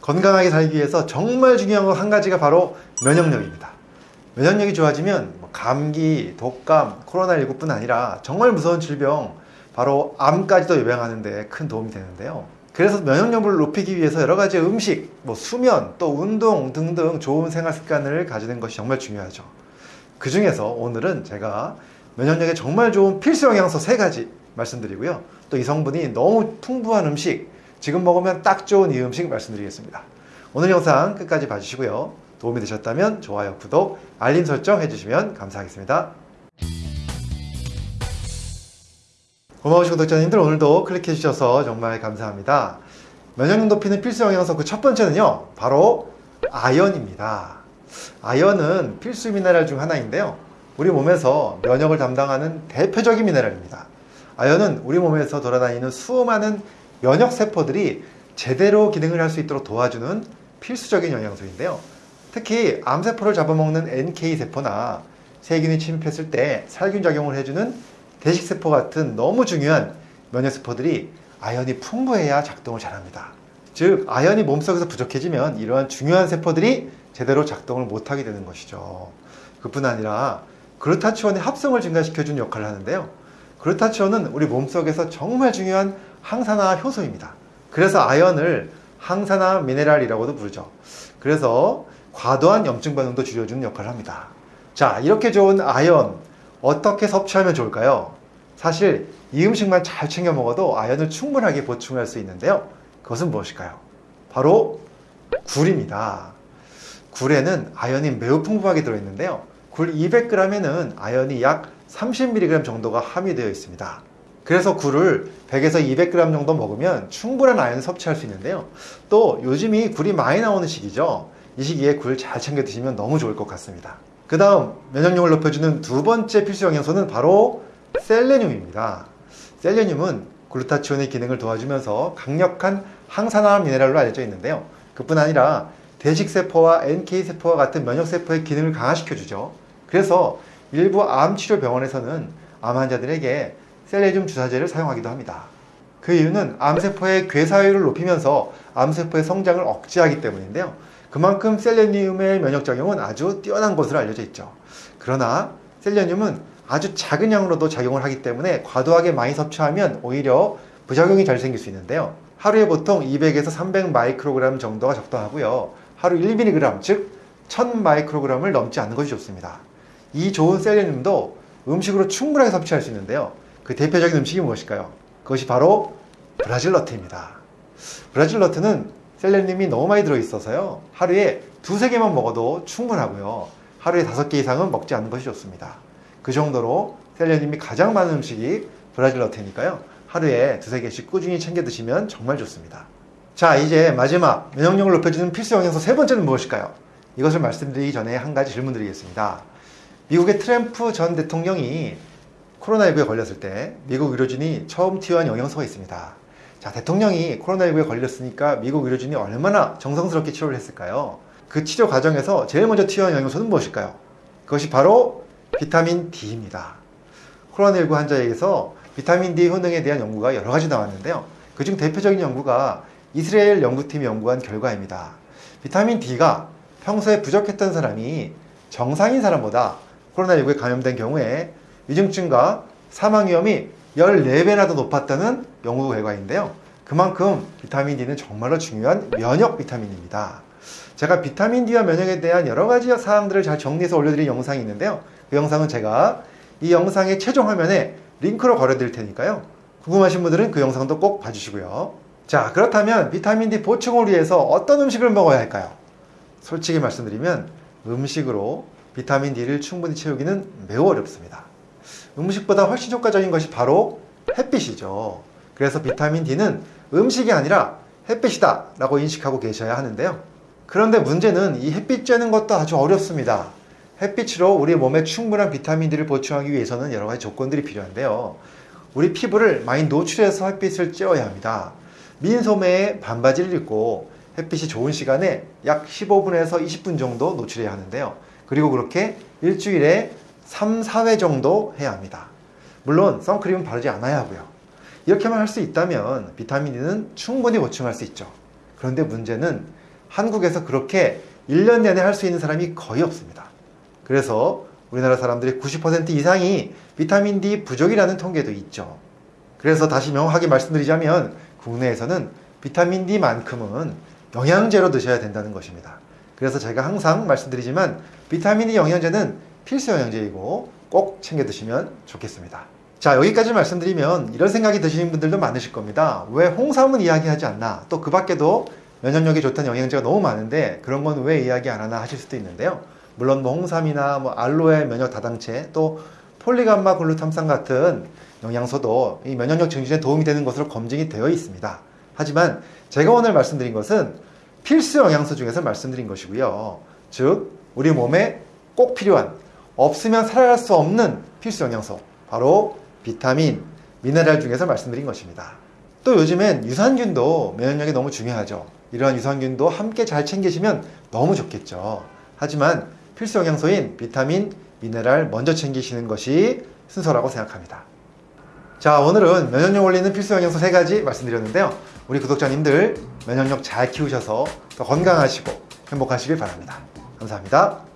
건강하게 살기 위해서 정말 중요한 거한 가지가 바로 면역력입니다. 면역력이 좋아지면 뭐 감기, 독감, 코로나19 뿐 아니라 정말 무서운 질병 바로 암까지도 예방하는 데 큰 도움이 되는데요. 그래서 면역력을 높이기 위해서 여러 가지 음식, 뭐 수면, 또 운동 등등 좋은 생활 습관을 가지는 것이 정말 중요하죠. 그 중에서 오늘은 제가 면역력에 정말 좋은 필수 영양소 세 가지 말씀드리고요. 또 이 성분이 너무 풍부한 음식, 지금 먹으면 딱 좋은 이 음식 말씀드리겠습니다. 오늘 영상 끝까지 봐주시고요. 도움이 되셨다면 좋아요, 구독, 알림 설정 해주시면 감사하겠습니다. 고마우신 구독자님들 오늘도 클릭해 주셔서 정말 감사합니다. 면역력 높이는 필수 영양소 그 첫 번째는요. 바로 아연입니다. 아연은 필수 미네랄 중 하나인데요. 우리 몸에서 면역을 담당하는 대표적인 미네랄입니다. 아연은 우리 몸에서 돌아다니는 수많은 면역 세포들이 제대로 기능을 할 수 있도록 도와주는 필수적인 영양소인데요. 특히 암세포를 잡아먹는 NK세포나 세균이 침입했을 때 살균 작용을 해주는 대식세포 같은 너무 중요한 면역세포들이 아연이 풍부해야 작동을 잘합니다. 즉 아연이 몸속에서 부족해지면 이러한 중요한 세포들이 제대로 작동을 못하게 되는 것이죠. 그뿐 아니라 그루타치온의 합성을 증가시켜주는 역할을 하는데요. 그루타치온은 우리 몸속에서 정말 중요한 항산화 효소입니다. 그래서 아연을 항산화 미네랄이라고도 부르죠. 그래서 과도한 염증 반응도 줄여주는 역할을 합니다. 자, 이렇게 좋은 아연 어떻게 섭취하면 좋을까요? 사실 이 음식만 잘 챙겨 먹어도 아연을 충분하게 보충할 수 있는데요. 그것은 무엇일까요? 바로 굴입니다. 굴에는 아연이 매우 풍부하게 들어있는데요. 굴 200g에는 아연이 약 30mg 정도가 함유되어 있습니다. 그래서 굴을 100에서 200g 정도 먹으면 충분한 아연을 섭취할 수 있는데요. 또 요즘이 굴이 많이 나오는 시기죠. 이 시기에 굴 잘 챙겨 드시면 너무 좋을 것 같습니다. 그 다음 면역력을 높여주는 두 번째 필수 영양소는 바로 셀레늄입니다. 셀레늄은 글루타치온의 기능을 도와주면서 강력한 항산화 미네랄로 알려져 있는데요. 그뿐 아니라 대식세포와 NK세포와 같은 면역세포의 기능을 강화시켜주죠. 그래서 일부 암치료 병원에서는 암 환자들에게 셀레늄 주사제를 사용하기도 합니다. 그 이유는 암세포의 괴사율을 높이면서 암세포의 성장을 억제하기 때문인데요. 그만큼 셀레늄의 면역작용은 아주 뛰어난 것으로 알려져 있죠. 그러나 셀레늄은 아주 작은 양으로도 작용을 하기 때문에 과도하게 많이 섭취하면 오히려 부작용이 잘 생길 수 있는데요. 하루에 보통 200에서 300 마이크로그램 정도가 적당하고요. 하루 1mg, 즉1000 마이크로그램을 넘지 않는 것이 좋습니다. 이 좋은 셀레늄도 음식으로 충분하게 섭취할 수 있는데요. 그 대표적인 음식이 무엇일까요? 그것이 바로 브라질 너트입니다. 브라질 너트는 셀레늄이 너무 많이 들어있어서요. 하루에 두세 개만 먹어도 충분하고요. 하루에 다섯 개 이상은 먹지 않는 것이 좋습니다. 그 정도로 셀레늄이 가장 많은 음식이 브라질 너트니까요. 하루에 두세 개씩 꾸준히 챙겨 드시면 정말 좋습니다. 자, 이제 마지막 면역력을 높여주는 필수 영양소 세 번째는 무엇일까요? 이것을 말씀드리기 전에 한 가지 질문 드리겠습니다. 미국의 트램프 전 대통령이 코로나19에 걸렸을 때 미국 의료진이 처음 투여한 영양소가 있습니다. 자, 대통령이 코로나19에 걸렸으니까 미국 의료진이 얼마나 정성스럽게 치료를 했을까요? 그 치료 과정에서 제일 먼저 투여한 영양소는 무엇일까요? 그것이 바로 비타민 D입니다. 코로나19 환자에게서 비타민 D 효능에 대한 연구가 여러 가지 나왔는데요. 그중 대표적인 연구가 이스라엘 연구팀이 연구한 결과입니다. 비타민 D가 평소에 부족했던 사람이 정상인 사람보다 코로나19에 감염된 경우에 위중증과 사망 위험이 14배나 더 높았다는 연구 결과인데요. 그만큼 비타민 D는 정말로 중요한 면역 비타민입니다. 제가 비타민 D와 면역에 대한 여러 가지 사항들을 잘 정리해서 올려드린 영상이 있는데요. 그 영상은 제가 이 영상의 최종 화면에 링크로 걸어드릴 테니까요. 궁금하신 분들은 그 영상도 꼭 봐주시고요. 자, 그렇다면 비타민 D 보충을 위해서 어떤 음식을 먹어야 할까요? 솔직히 말씀드리면 음식으로 비타민 D를 충분히 채우기는 매우 어렵습니다. 음식보다 훨씬 효과적인 것이 바로 햇빛이죠. 그래서 비타민 D는 음식이 아니라 햇빛이다 라고 인식하고 계셔야 하는데요. 그런데 문제는 이 햇빛 쬐는 것도 아주 어렵습니다. 햇빛으로 우리 몸에 충분한 비타민 D를 보충하기 위해서는 여러 가지 조건들이 필요한데요. 우리 피부를 많이 노출해서 햇빛을 쬐어야 합니다. 민 소매에 반바지를 입고 햇빛이 좋은 시간에 약 15분에서 20분 정도 노출해야 하는데요. 그리고 그렇게 일주일에 3, 4회 정도 해야 합니다. 물론 선크림은 바르지 않아야 하고요. 이렇게만 할 수 있다면 비타민 D는 충분히 보충할 수 있죠. 그런데 문제는 한국에서 그렇게 1년 내내 할 수 있는 사람이 거의 없습니다. 그래서 우리나라 사람들의 90% 이상이 비타민 D 부족이라는 통계도 있죠. 그래서 다시 명확하게 말씀드리자면 국내에서는 비타민 D만큼은 영양제로 드셔야 된다는 것입니다. 그래서 제가 항상 말씀드리지만 비타민 D 영양제는 필수 영양제이고 꼭 챙겨 드시면 좋겠습니다. 자, 여기까지 말씀드리면 이런 생각이 드시는 분들도 많으실 겁니다. 왜 홍삼은 이야기하지 않나? 또 그 밖에도 면역력이 좋다는 영양제가 너무 많은데 그런 건 왜 이야기 안 하나 하실 수도 있는데요. 물론 뭐 홍삼이나 뭐 알로에 면역 다당체 또 폴리감마 글루탐산 같은 영양소도 이 면역력 증진에 도움이 되는 것으로 검증이 되어 있습니다. 하지만 제가 오늘 말씀드린 것은 필수 영양소 중에서 말씀드린 것이고요. 즉 우리 몸에 꼭 필요한 없으면 살아갈 수 없는 필수 영양소 바로 비타민, 미네랄 중에서 말씀드린 것입니다. 또 요즘엔 유산균도 면역력이 너무 중요하죠. 이러한 유산균도 함께 잘 챙기시면 너무 좋겠죠. 하지만 필수 영양소인 비타민, 미네랄 먼저 챙기시는 것이 순서라고 생각합니다. 자, 오늘은 면역력 올리는 필수 영양소 세 가지 말씀드렸는데요. 우리 구독자님들 면역력 잘 키우셔서 더 건강하시고 행복하시길 바랍니다. 감사합니다.